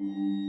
Mm-hmm.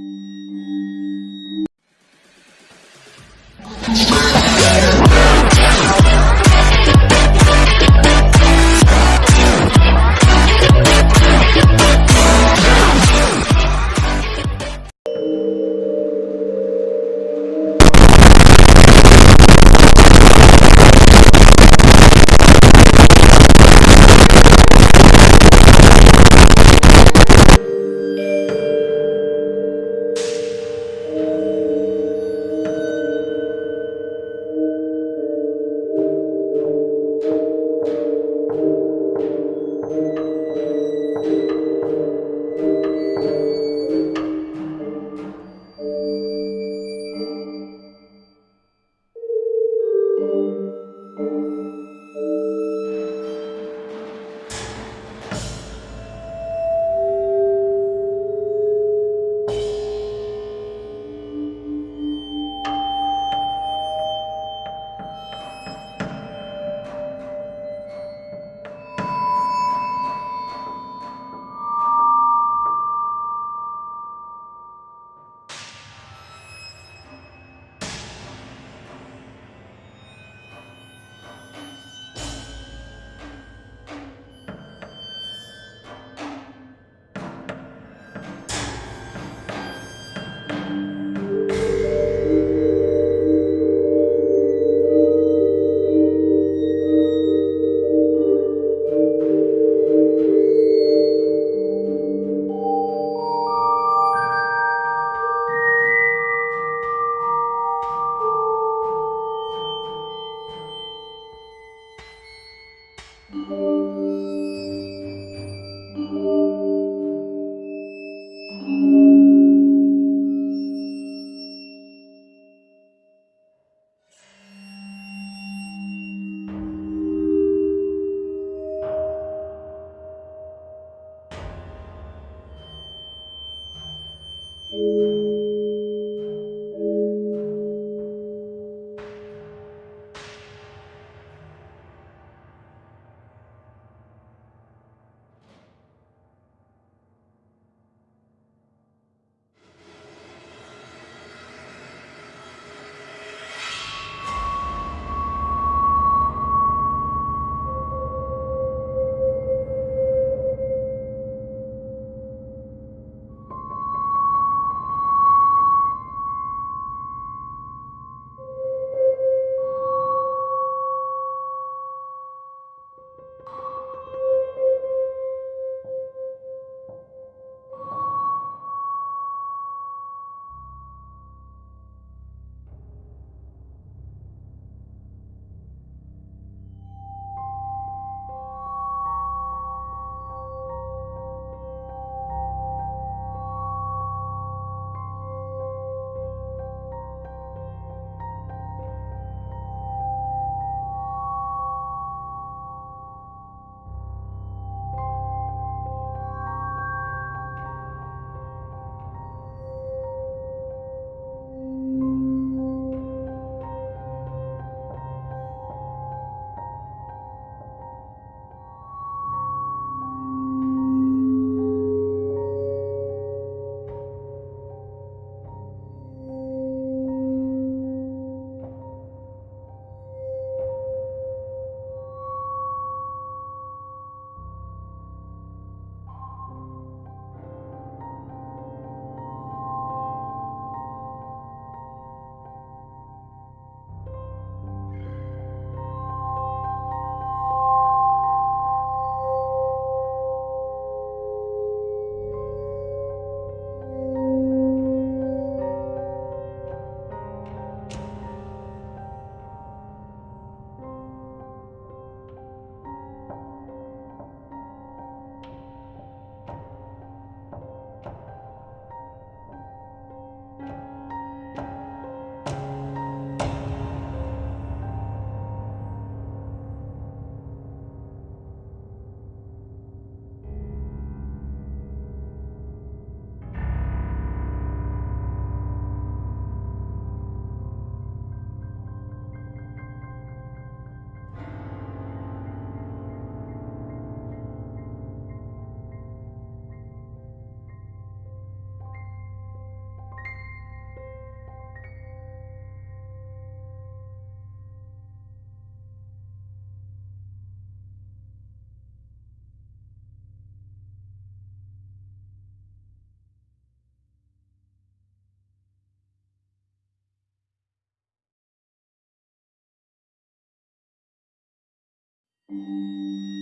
Música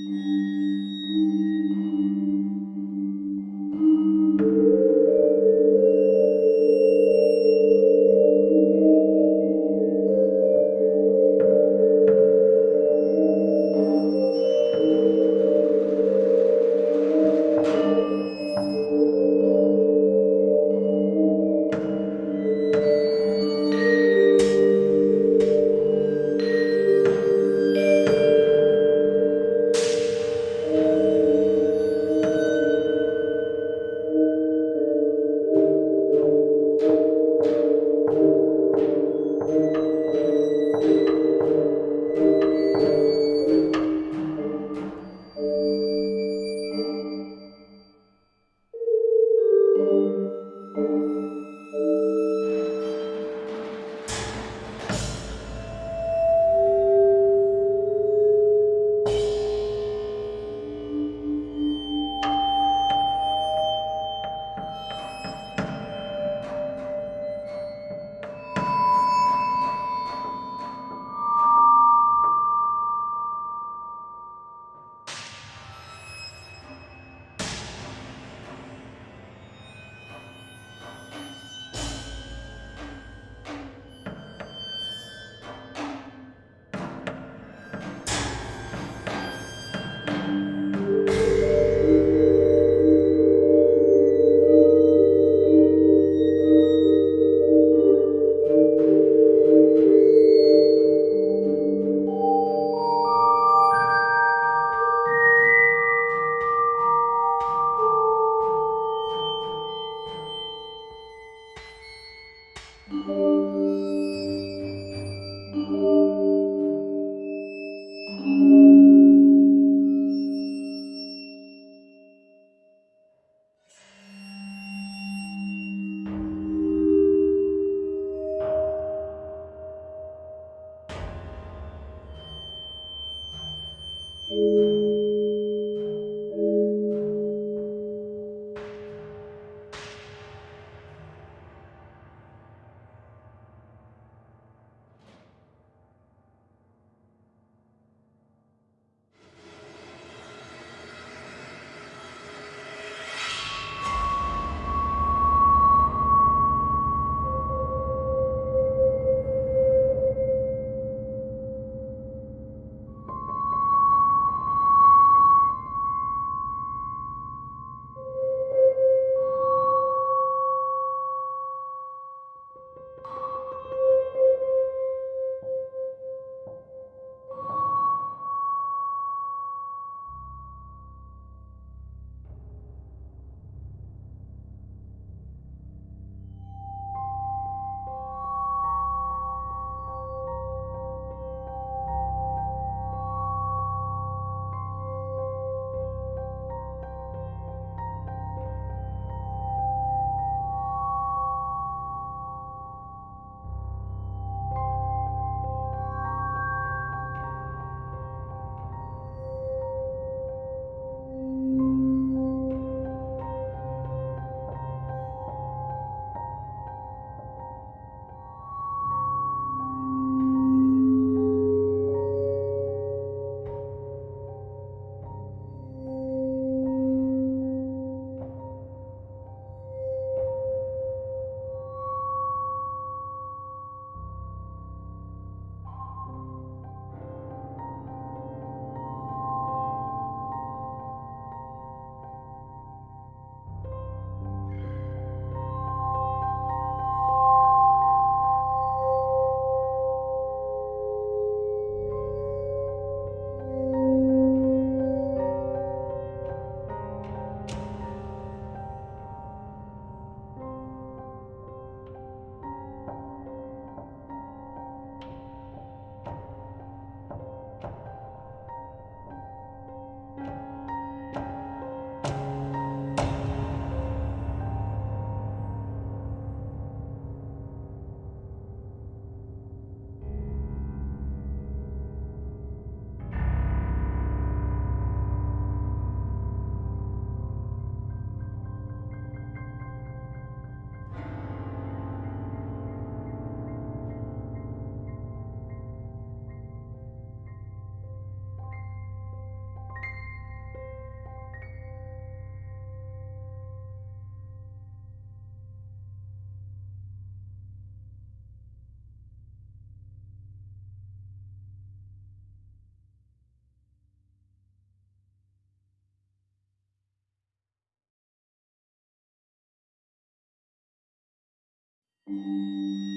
Música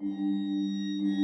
うん。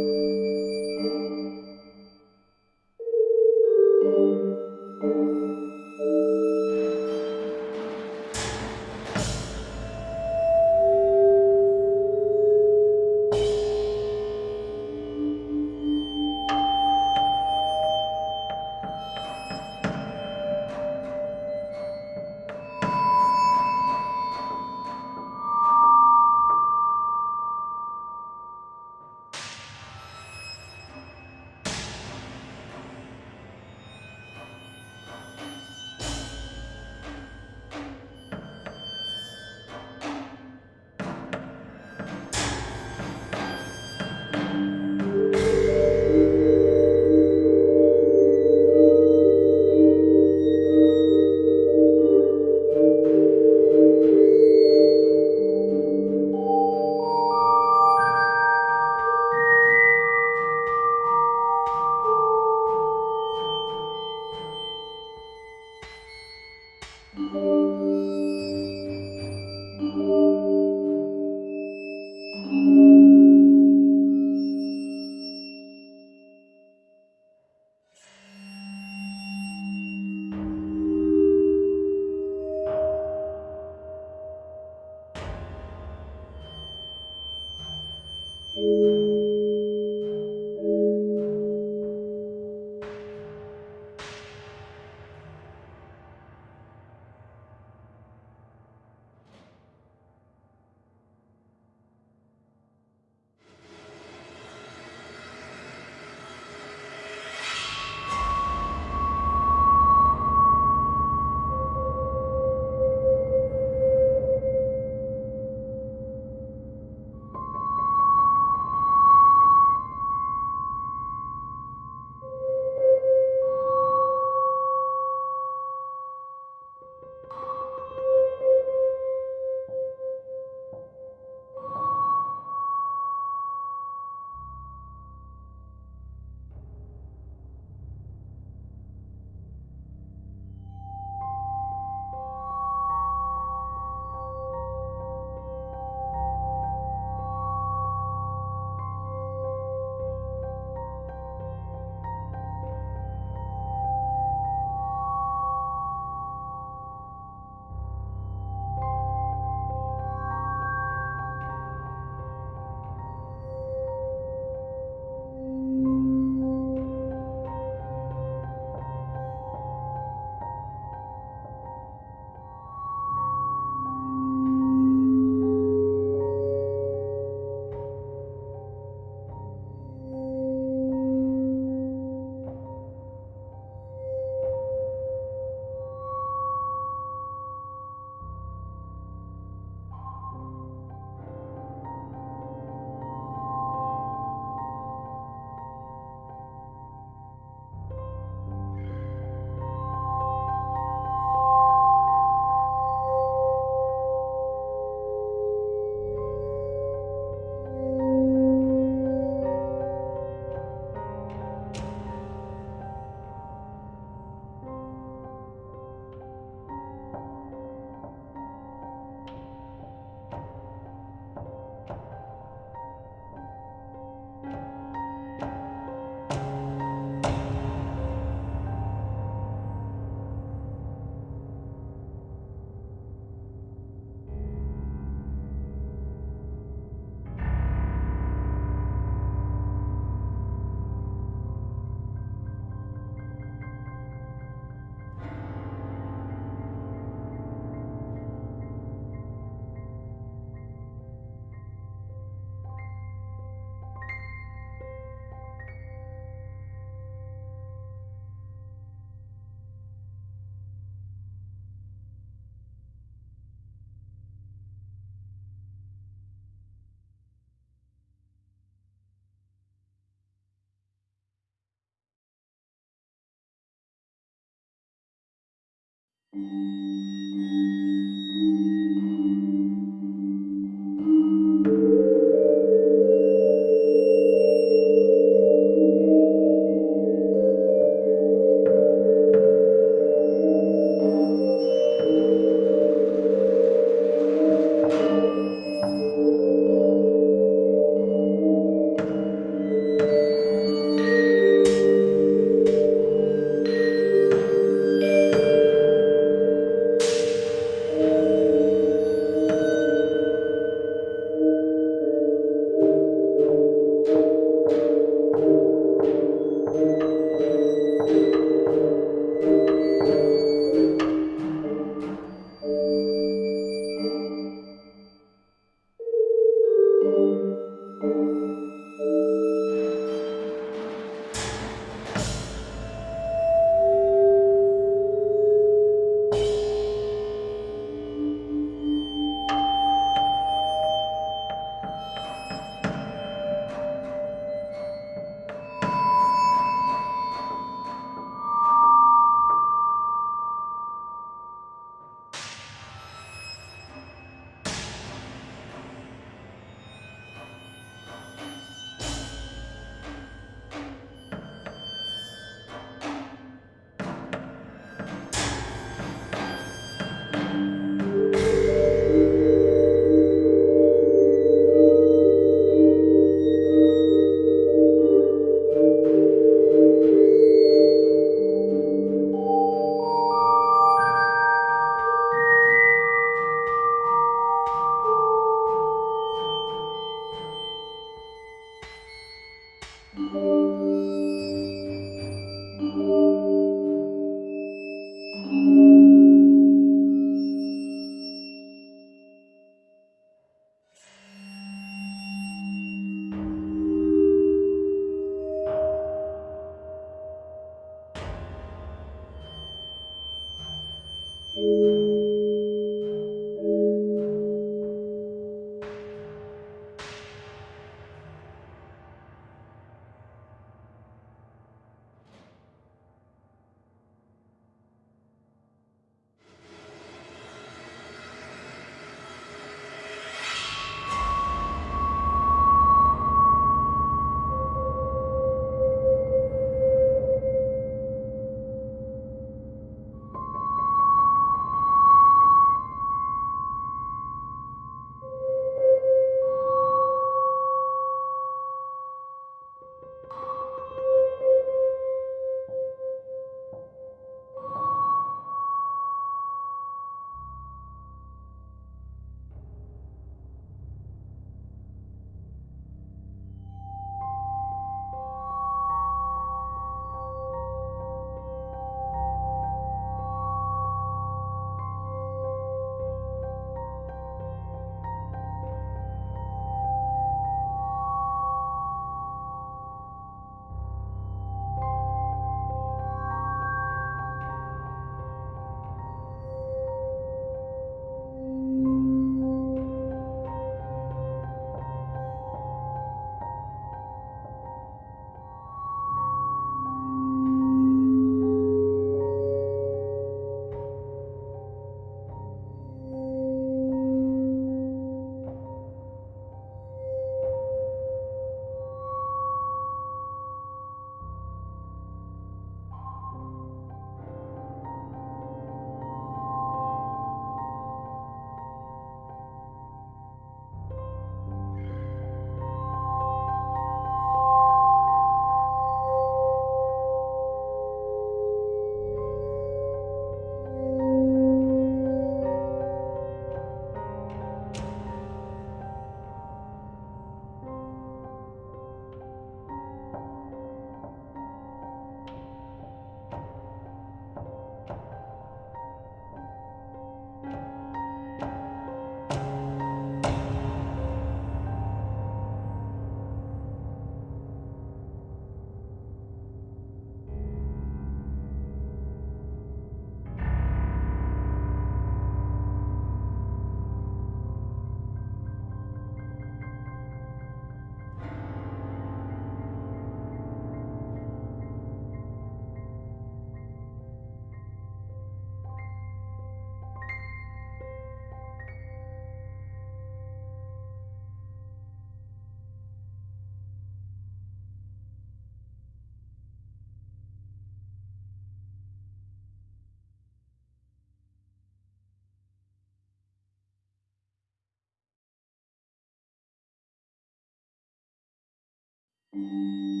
Música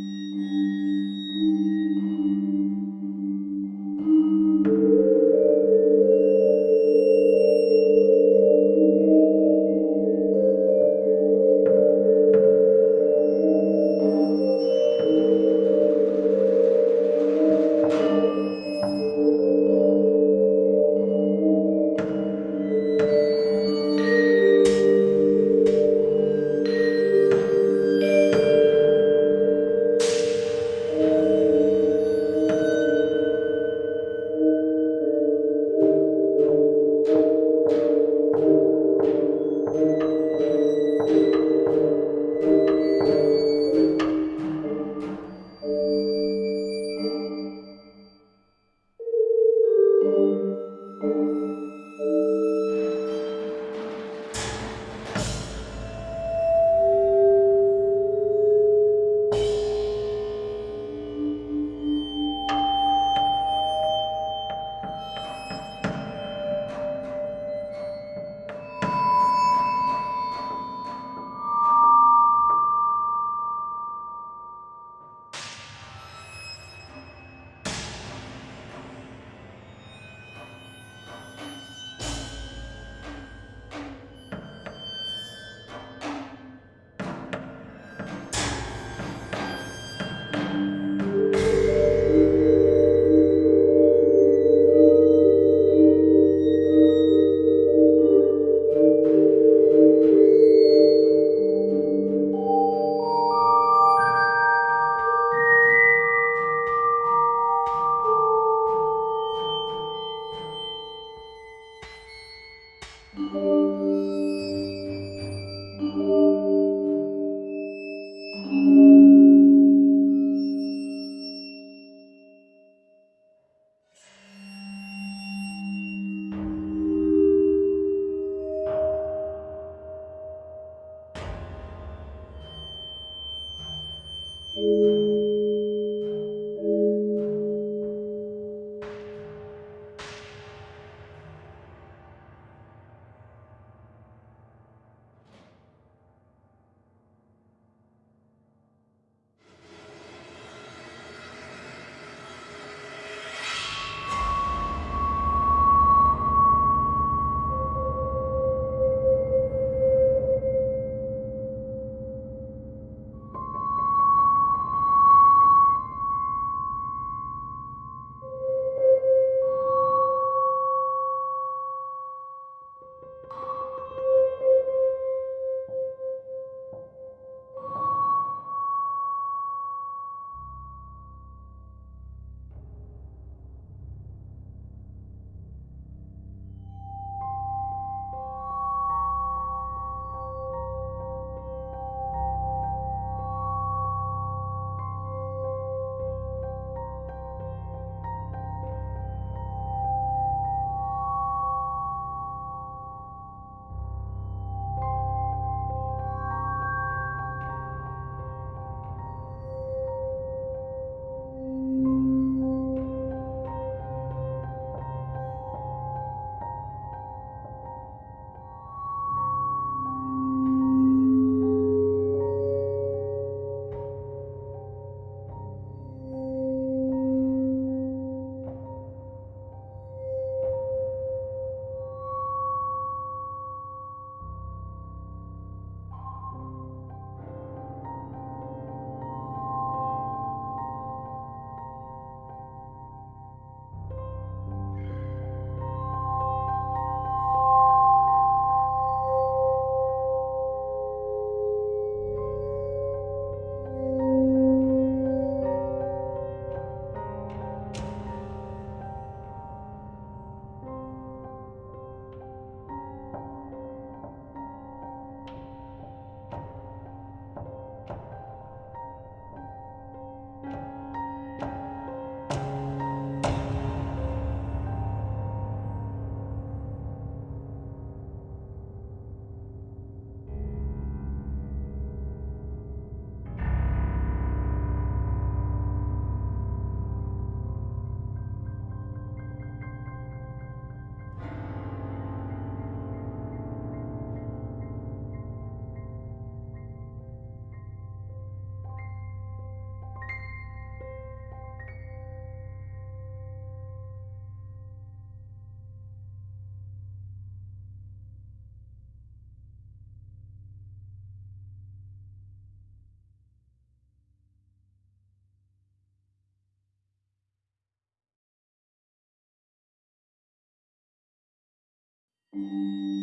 Música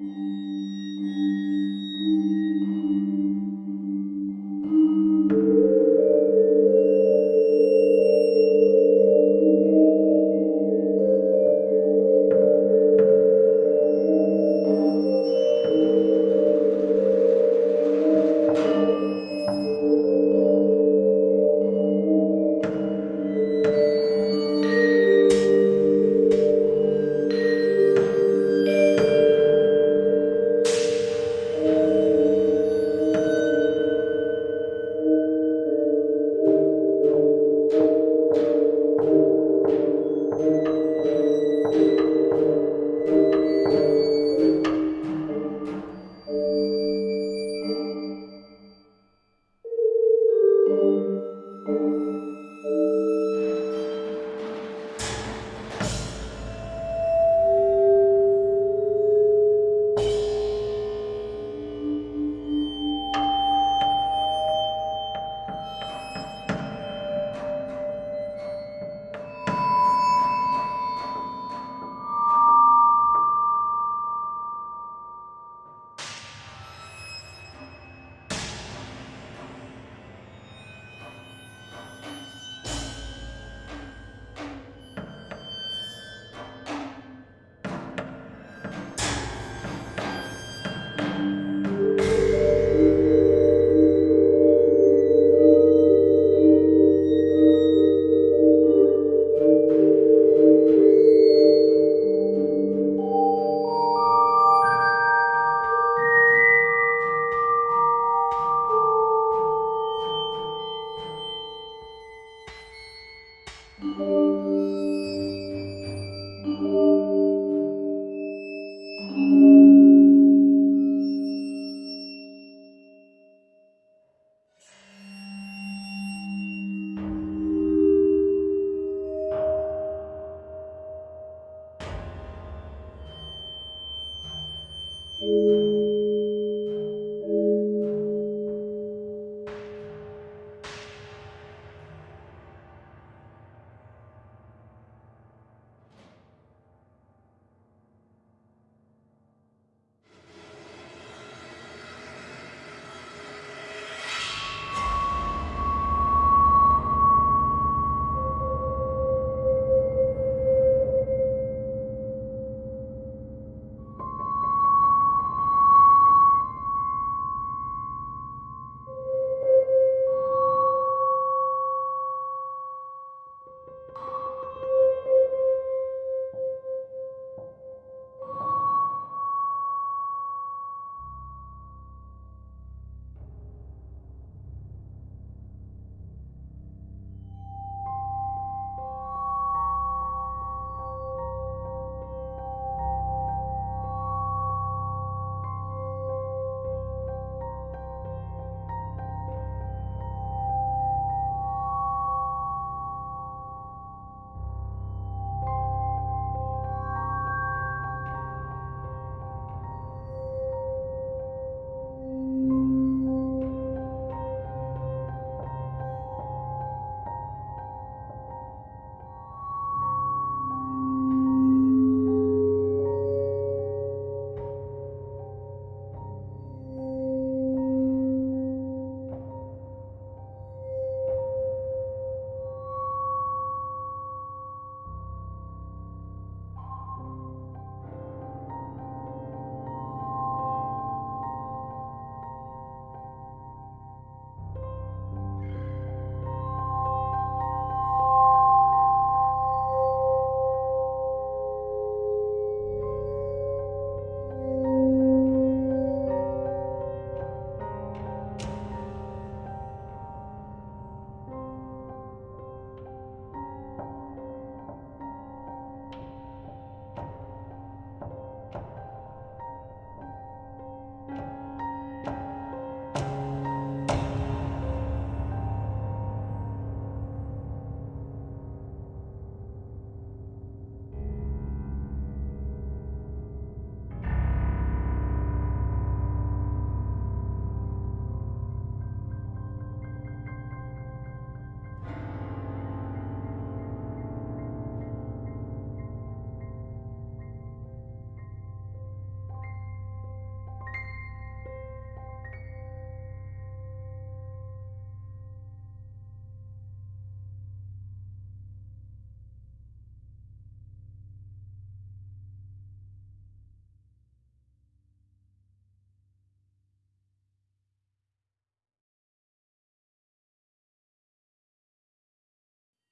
Mm-hmm.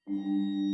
Thank mm -hmm. you.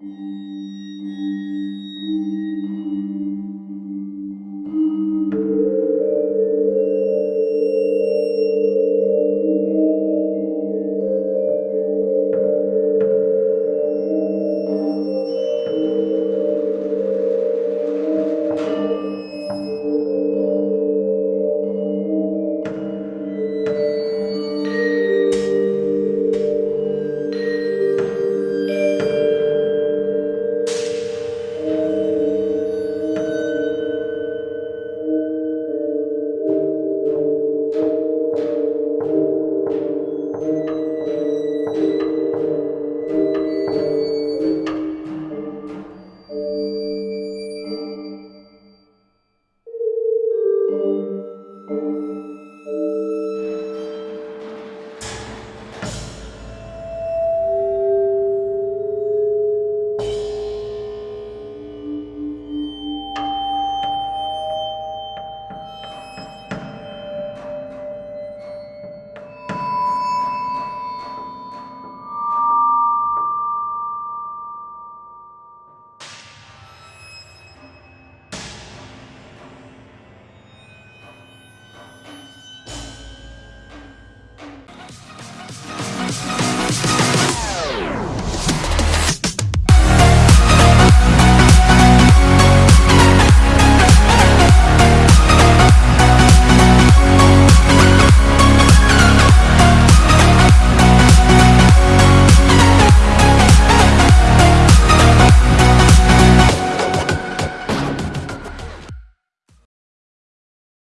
You